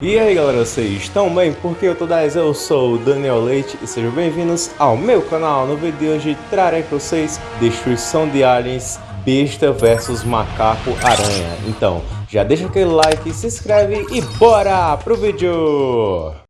E aí galera, vocês estão bem? Porque eu tô 10, eu sou o Daniel Leite e sejam bem-vindos ao meu canal. No vídeo de hoje trarei para vocês Destruição de Aliens, Besta versus Macaco Aranha. Então, já deixa aquele like, se inscreve e bora pro vídeo!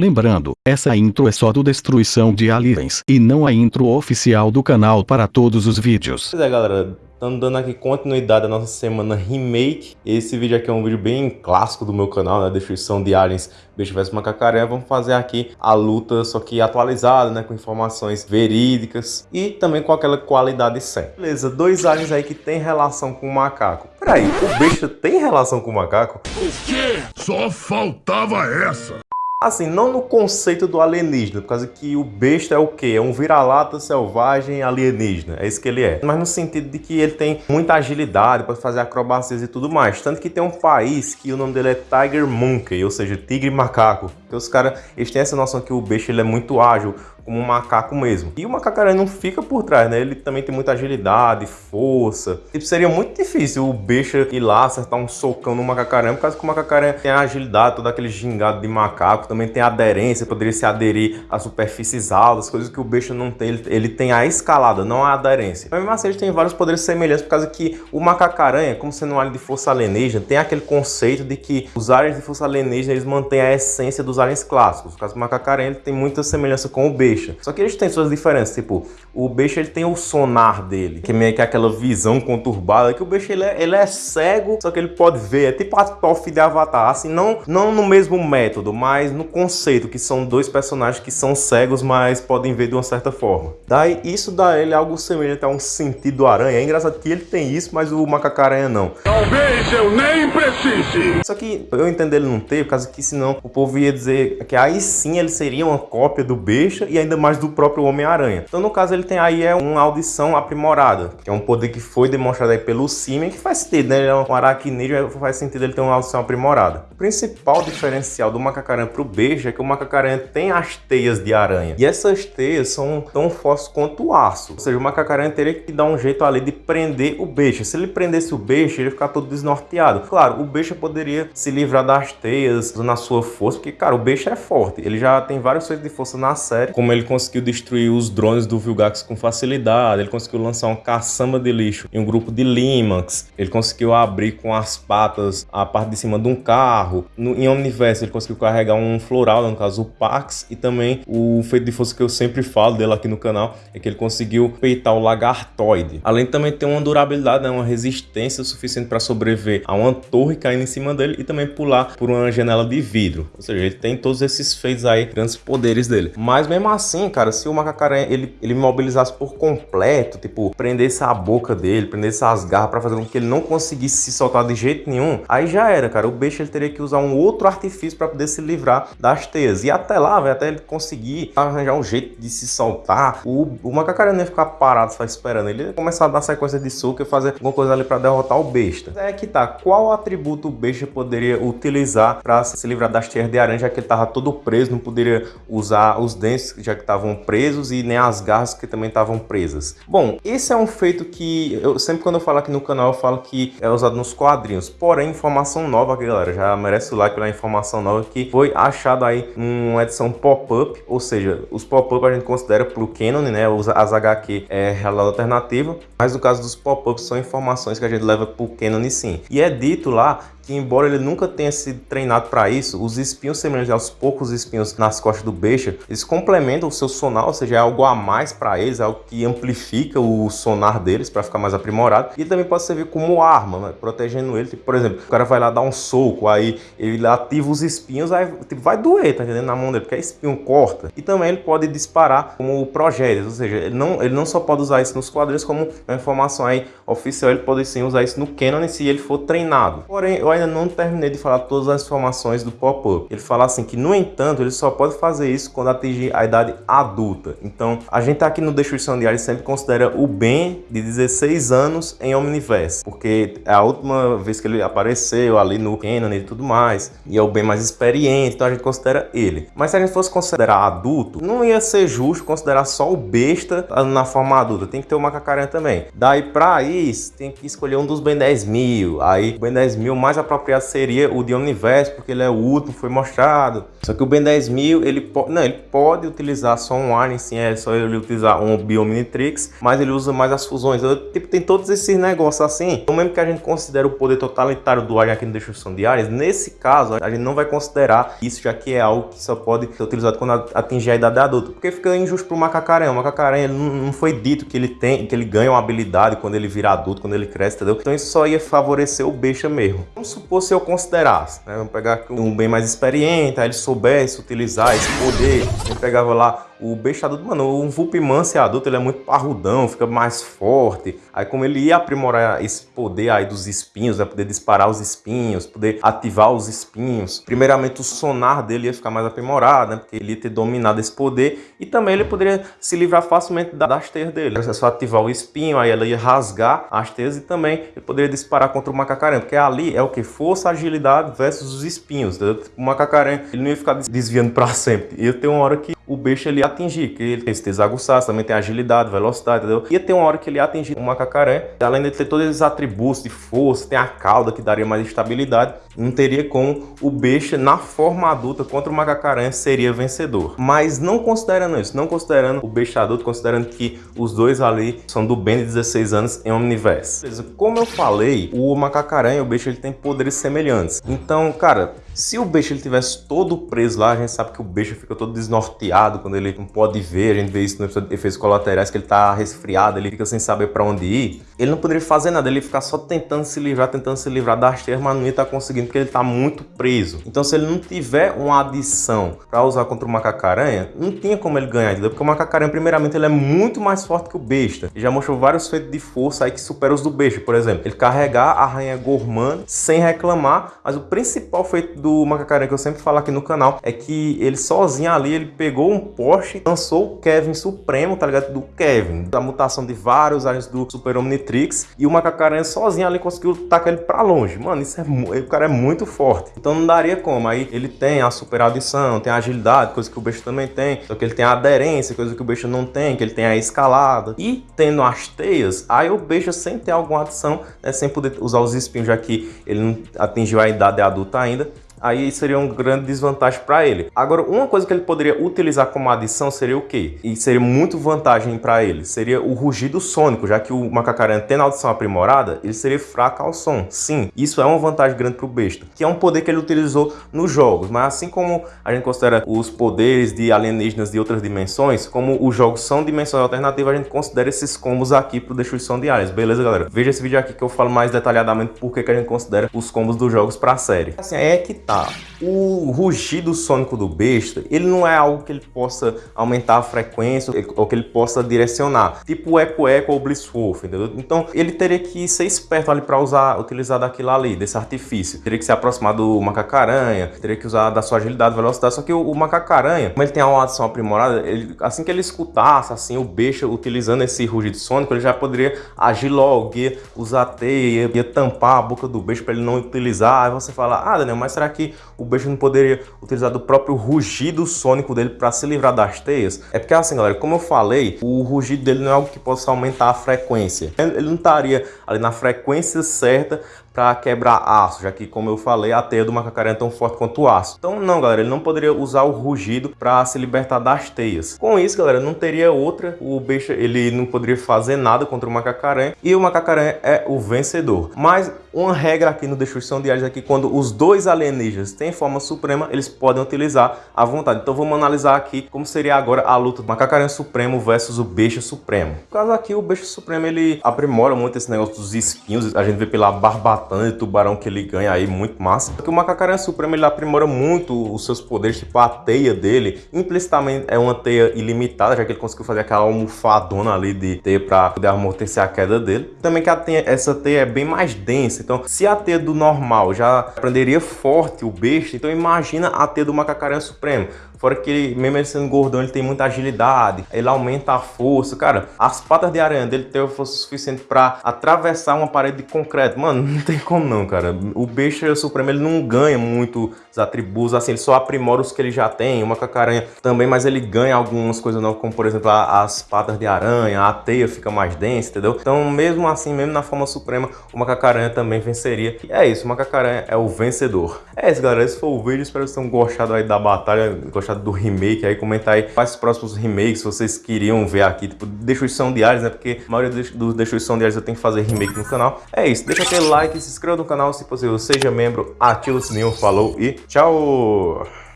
Lembrando, essa intro é só do Destruição de Aliens, e não a intro oficial do canal para todos os vídeos. Pois é galera, estamos dando aqui continuidade à nossa semana remake. Esse vídeo aqui é um vídeo bem clássico do meu canal, né? Destruição de Aliens, Bicho vs Macacaré. Vamos fazer aqui a luta, só que atualizada, né? Com informações verídicas e também com aquela qualidade 100. Beleza, dois aliens aí que tem relação com o macaco. Peraí, o bicho tem relação com o macaco? O quê? Só faltava essa! Assim, não no conceito do alienígena, por causa que o besta é o quê? É um vira-lata selvagem alienígena, é isso que ele é. Mas no sentido de que ele tem muita agilidade, pode fazer acrobacias e tudo mais. Tanto que tem um país que o nome dele é Tiger Monkey, ou seja, tigre macaco. Porque os caras, têm essa noção que o besta ele é muito ágil, como um macaco mesmo. E o macacaré não fica por trás, né? Ele também tem muita agilidade, força. Tipo, seria muito difícil o beixa ir lá acertar um socão no macacaré, por causa que o macacaré tem a agilidade, todo aquele gingado de macaco, também tem aderência, poderia se aderir a superfícies altas, coisas que o beixa não tem. Ele, ele tem a escalada, não a aderência. Mas mesmo assim, ele tem vários poderes semelhantes, por causa que o macacaranha, como sendo um alien de força alienígena, tem aquele conceito de que os aliens de força alienígena, eles mantêm a essência dos aliens clássicos. O macacaranha ele tem muita semelhança com o beixa. Só que eles têm suas diferenças, tipo, o Beixa ele tem o sonar dele, que é meio que aquela visão conturbada, que o Beixa ele é, ele é cego, só que ele pode ver, é tipo a Toph de Avatar, assim, não, não no mesmo método, mas no conceito, que são dois personagens que são cegos, mas podem ver de uma certa forma. Daí, isso dá ele algo semelhante a um sentido aranha, é engraçado que ele tem isso, mas o macacaranha não. Talvez eu nem precise! Só que eu entendo ele não ter, por causa que senão o povo ia dizer que aí sim ele seria uma cópia do Beixa e ainda mais do próprio Homem-Aranha. Então, no caso, ele tem aí é uma audição aprimorada, que é um poder que foi demonstrado aí pelo Simen, que faz sentido, né? Ele é um aracnídeo, faz sentido ele ter uma audição aprimorada. O principal diferencial do macacaranha pro beijo é que o macacaranha tem as teias de aranha. E essas teias são tão fortes quanto o aço. Ou seja, o macacaranha teria que dar um jeito ali de prender o beijo. Se ele prendesse o beijo, ele ia ficar todo desnorteado. Claro, o beijo poderia se livrar das teias na sua força, porque, cara, o beijo é forte. Ele já tem vários feitos de força na série, como ele conseguiu destruir os drones do Vilgax com facilidade, ele conseguiu lançar um caçamba de lixo em um grupo de Limax, ele conseguiu abrir com as patas a parte de cima de um carro. No, em Omniverse ele conseguiu carregar um floral, no caso o Pax, e também o feito de força que eu sempre falo dele aqui no canal, é que ele conseguiu peitar o lagartoide. Além de também ter uma durabilidade, né, uma resistência suficiente para sobreviver a uma torre caindo em cima dele e também pular por uma janela de vidro. Ou seja, ele tem todos esses feitos aí, grandes poderes dele. Mas mesmo assim, cara, se o macacaranha ele, ele mobilizasse por completo, tipo, prendesse a boca dele, prendesse as garras para fazer com que ele não conseguisse se soltar de jeito nenhum, aí já era, cara. O bicho ele teria que usar um outro artifício para poder se livrar das teias. E até lá, véio, até ele conseguir arranjar um jeito de se soltar, o, o macacaranha ia ficar parado só esperando. Ele ia começar a dar sequência de soco e fazer alguma coisa ali para derrotar o besta. É que tá, qual atributo o besta poderia utilizar para se livrar das teias de aranha, já que ele tava todo preso, não poderia usar os dentes já que estavam presos e nem as garras que também estavam presas. Bom, esse é um feito que eu sempre quando eu falo aqui no canal eu falo que é usado nos quadrinhos. Porém, informação nova, galera, já merece o like pela informação nova que foi achado aí uma edição pop-up, ou seja, os pop-up a gente considera pro canon, né, as HQ é realidade alternativa, mas no caso dos pop-ups são informações que a gente leva pro canon sim. E é dito lá que embora ele nunca tenha sido treinado para isso, os espinhos semelhantes aos poucos espinhos nas costas do Beixa, eles complementam o seu sonar, ou seja, é algo a mais para eles, é algo que amplifica o sonar deles para ficar mais aprimorado, e também pode servir como arma, né? protegendo ele, tipo, por exemplo, o cara vai lá dar um soco, aí ele ativa os espinhos, aí tipo, vai doer, tá entendendo, na mão dele, porque a espinho corta, e também ele pode disparar como projéteis, ou seja, ele não, ele não só pode usar isso nos quadrinhos, como uma informação aí oficial, ele pode sim usar isso no canon se ele for treinado. Porém, eu ainda não terminei de falar todas as informações do pop-up. Ele fala assim que, no entanto, ele só pode fazer isso quando atingir a idade adulta. Então, a gente aqui no Destruição Diária sempre considera o Ben de 16 anos em Omniverse, porque é a última vez que ele apareceu ali no Canon e tudo mais, e é o Ben mais experiente, então a gente considera ele. Mas se a gente fosse considerar adulto, não ia ser justo considerar só o besta na forma adulta, tem que ter o macacaranha também. Daí pra isso, tem que escolher um dos Ben 10 mil, aí o Ben 10 mil mais apropriado seria o de Omniverse, porque ele é o último, foi mostrado. Só que o Ben 10 mil, ele, po não, ele pode utilizar só um Alien, sim, é só ele utilizar um Biominitrix, mas ele usa mais as fusões. Eu, tipo, tem todos esses negócios assim. Então mesmo que a gente considere o poder totalitário do Alien aqui no Destruição de Aliens, nesse caso, a gente não vai considerar isso, já que é algo que só pode ser utilizado quando atingir a idade adulta. Porque fica injusto pro macacaranha. O macacaranha não, não foi dito que ele tem, que ele ganha uma habilidade quando ele vira adulto, quando ele cresce, entendeu? Então isso só ia favorecer o besta mesmo. Vamos supor se eu considerasse, né? Vamos pegar um bem mais experiente, aí ele soubesse utilizar esse poder, ele pegava lá o besta adulto, mano, um Vulpman ser adulto, ele é muito parrudão, fica mais forte. Aí como ele ia aprimorar esse poder aí dos espinhos, vai poder disparar os espinhos, poder ativar os espinhos. Primeiramente o sonar dele ia ficar mais aprimorado, né? Porque ele ia ter dominado esse poder. E também ele poderia se livrar facilmente das teias dele. É só ativar o espinho, aí ela ia rasgar as teias e também ele poderia disparar contra o macacaranha. Porque ali é o que? Força, agilidade versus os espinhos. Entendeu? O macacaranha, ele não ia ficar desviando para sempre. Ia ter uma hora que o bicho ele atingir, que ele tem esse aguçados, também tem agilidade, velocidade, entendeu? Ia ter uma hora que ele ia atingir um macacaré, além de ter todos esses atributos de força, tem a cauda que daria mais estabilidade, não teria como o bicho na forma adulta contra o macacaré seria vencedor. Mas não considerando isso, não considerando o bicho adulto, considerando que os dois ali são do Ben de 16 anos em Omniverse. Como eu falei, o macacaré e o bicho ele tem poderes semelhantes. Então, cara, se o beijo ele tivesse todo preso lá, a gente sabe que o beijo fica todo desnorteado quando ele não pode ver. A gente vê isso no episódio de efeitos colaterais, que ele tá resfriado, ele fica sem saber para onde ir. Ele não poderia fazer nada, ele ficar só tentando se livrar, tentando se livrar das terras, mas não ia tá conseguindo porque ele tá muito preso. Então se ele não tiver uma adição para usar contra o macacaranha, não tinha como ele ganhar, entendeu? Porque o macacaranha, primeiramente, ele é muito mais forte que o besta. Ele já mostrou vários feitos de força aí que superam os do besta, por exemplo. Ele carregar a rainha Gorman sem reclamar, mas o principal feito do Macacaranha que eu sempre falo aqui no canal é que ele sozinho ali, ele pegou um poste lançou o Kevin Supremo, tá ligado? Do Kevin, da mutação de vários aliens do Super Omnitrix e o Macacaranha sozinho ali conseguiu tacar ele pra longe. Mano, isso é o cara é muito forte. Então não daria como. Aí ele tem a super adição, tem a agilidade, coisa que o beijo também tem. Só que ele tem a aderência, coisa que o beijo não tem, que ele tem a escalada. E tendo as teias, aí o beijo sem ter alguma adição, né, sem poder usar os espinhos, já que ele não atingiu a idade adulta ainda, aí seria um grande desvantagem para ele. Agora, uma coisa que ele poderia utilizar como adição seria o quê? E seria muito vantagem para ele, seria o rugido sônico, já que o macacaranha tem audição aprimorada, ele seria fraco ao som. Sim, isso é uma vantagem grande para o besta, que é um poder que ele utilizou nos jogos, mas assim como a gente considera os poderes de alienígenas de outras dimensões, como os jogos são dimensões alternativas, a gente considera esses combos aqui para destruição de áreas. Beleza, galera? Veja esse vídeo aqui que eu falo mais detalhadamente por que a gente considera os combos dos jogos para a série. Assim, é que tá. O rugido sônico do besta, ele não é algo que ele possa aumentar a frequência ou que ele possa direcionar, tipo o Eco Eco ou Blisswolf, entendeu? Então ele teria que ser esperto ali para usar, utilizar daquilo ali, desse artifício. Teria que se aproximar do macacaranha, teria que usar da sua agilidade, velocidade, só que o, o macacaranha, como ele tem uma adição aprimorada, ele, assim que ele escutasse assim o besta utilizando esse rugido sônico, ele já poderia agir logo, ia usar teia, ia, ia tampar a boca do besta para ele não utilizar. Aí você fala, ah Daniel, mas será que o beijo não poderia utilizar do próprio rugido sônico dele para se livrar das teias? É porque assim, galera, como eu falei, o rugido dele não é algo que possa aumentar a frequência. Ele não estaria ali na frequência certa para quebrar aço, já que, como eu falei, a teia do macacaré é tão forte quanto o aço. Então, não, galera, ele não poderia usar o rugido para se libertar das teias. Com isso, galera, não teria outra, o bicho ele não poderia fazer nada contra o macacaré e o macacaré é o vencedor. Mas uma regra aqui no Destruição de Ares é que quando os dois alienígenas têm forma suprema, eles podem utilizar à vontade. Então vamos analisar aqui como seria agora a luta do macacaré supremo versus o beijo supremo. No caso aqui, o beijo supremo ele aprimora muito esse negócio dos espinhos, a gente vê pela barba tana de tubarão que ele ganha aí, muito massa. Porque o Macacaranha Supremo, ele aprimora muito os seus poderes, tipo a teia dele, implicitamente é uma teia ilimitada, já que ele conseguiu fazer aquela almofadona ali de teia para poder amortecer a queda dele. Também que teia, essa teia é bem mais densa, então se a teia do normal já prenderia forte o besta, então imagina a teia do Macacaranha Supremo. Fora que ele, mesmo ele sendo gordão, ele tem muita agilidade, ele aumenta a força. Cara, as patas de aranha dele teve força suficiente para atravessar uma parede de concreto. Mano, não tem como não, cara. O besta supremo, ele não ganha muito os atributos, assim, ele só aprimora os que ele já tem. Uma cacaranha também, mas ele ganha algumas coisas novas, como por exemplo as patas de aranha, a teia fica mais densa, entendeu? Então, mesmo assim, mesmo na forma suprema, o macacaranha também venceria. E é isso, o macacaranha é o vencedor. É isso, galera. Esse foi o vídeo. Espero que vocês tenham gostado aí da batalha, gostado gostado do remake, aí comenta aí quais próximos remakes vocês queriam ver aqui, tipo, Destruição Diários, né? Porque a maioria dos Destruição Diários eu tenho que fazer remake no canal. É isso, deixa aquele like, se inscreva no canal se possível, seja membro, ativa o sininho, falou e tchau!